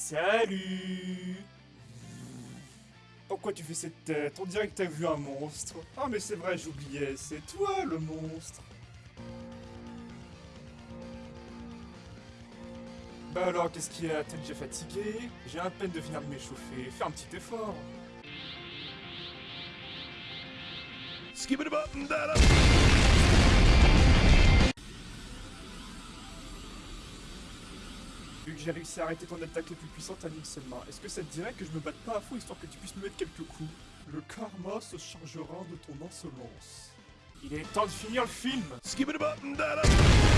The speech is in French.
Salut Pourquoi tu fais cette tête On dirait que t'as vu un monstre? Ah mais c'est vrai, j'oubliais, c'est toi le monstre. Bah alors, qu'est-ce qu'il y a? T'es déjà fatigué? J'ai à peine de de m'échauffer. Fais un petit effort. Skip it Vu que j'ai réussi à arrêter ton attaque la plus puissante à une seule main, est-ce que ça te dirait que je me batte pas à fond histoire que tu puisses me mettre quelques coups? Le karma se chargera de ton insolence. Il est temps de finir le film Skip it.